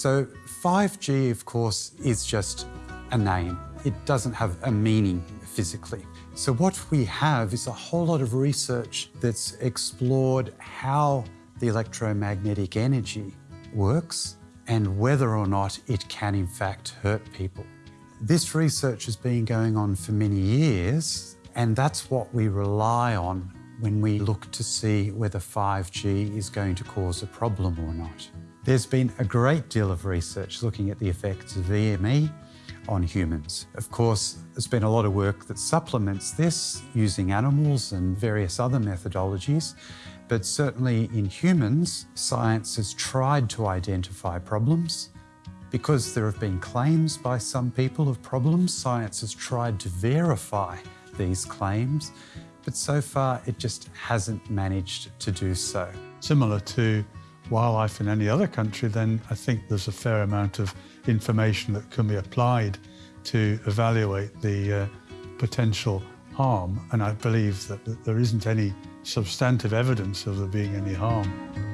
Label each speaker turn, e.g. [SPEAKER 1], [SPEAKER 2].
[SPEAKER 1] So 5G, of course, is just a name. It doesn't have a meaning physically. So what we have is a whole lot of research that's explored how the electromagnetic energy works and whether or not it can in fact hurt people. This research has been going on for many years and that's what we rely on when we look to see whether 5G is going to cause a problem or not. There's been a great deal of research looking at the effects of EME on humans. Of course, there's been a lot of work that supplements this using animals and various other methodologies, but certainly in humans, science has tried to identify problems. Because there have been claims by some people of problems, science has tried to verify these claims, but so far it just hasn't managed to do so.
[SPEAKER 2] Similar to wildlife in any other country, then I think there's a fair amount of information that can be applied to evaluate the uh, potential harm. And I believe that, that there isn't any substantive evidence of there being any harm.